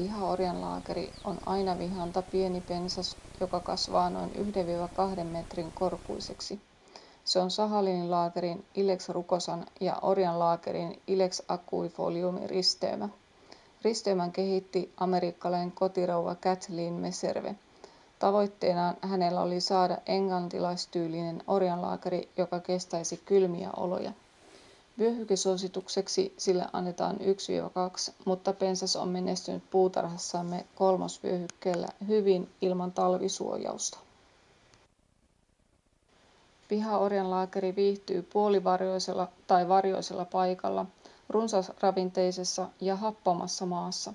pihaorjanlaakeri on ainavihanta pieni pensas joka kasvaa noin 1-2 metrin korkuiseksi. Se on sahalinilaakerin ilex rugosan ja orjanlaakerin ilex aquifoliumin risteymä risteymän kehitti amerikkalainen kotirouva kathleen meserve. Tavoitteenaan hänellä oli saada englantilaistyylinen orjanlaakeri joka kestäisi kylmiä oloja vyöhykesuositukseksi sille annetaan 1-2 mutta pensas on menestynyt puutarhassamme kolmosvyöhykkeellä hyvin ilman talvisuojausta. Pihaorjanlaakeri viihtyy puolivarjoisella tai varjoisella paikalla runsasravinteisessa ja happamassa maassa.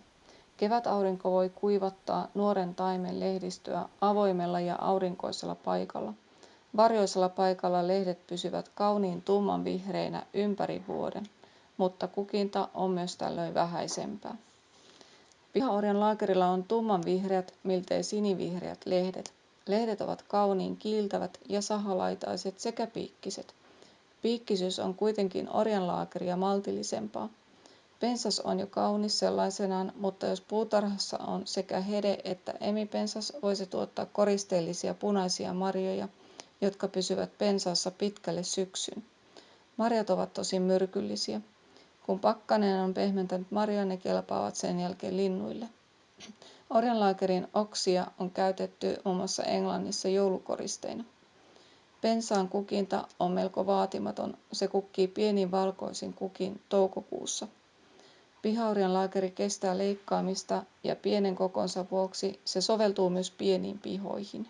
Kevätaurinko voi kuivattaa nuoren taimen lehdistöä avoimella ja aurinkoisella paikalla varjoisella paikalla lehdet pysyvät kauniin tummanvihreinä ympäri vuoden mutta kukinta on myös tällöin vähäisempää. Pihaorjanlaakerilla on tummanvihreät miltei sinivihreät lehdet. Lehdet ovat kauniin kiiltävät ja sahalaitaiset sekä piikkiset. Piikkisyys on kuitenkin orjanlaakeria maltillisempaa. Pensas on jo kaunis sellaisenaan mutta jos puutarhassa on sekä hede että emipensas voi se tuottaa koristeellisia punaisia marjoja jotka pysyvät pensaassa pitkälle syksyyn marjat ovat tosin myrkyllisiä. Kun pakkanen on pehmentänyt marjoja ne kelpaavat sen jälkeen linnuille. Orjanlaakerin oksia on käytetty muun muassa englannissa joulukoristeina. Pensaan kukinta on melko vaatimaton. Se kukkii pienin valkoisin kukin toukokuussa. Pihaorjanlaakeri kestää leikkaamista ja pienen kokonsa vuoksi se soveltuu myös pieniin pihoihin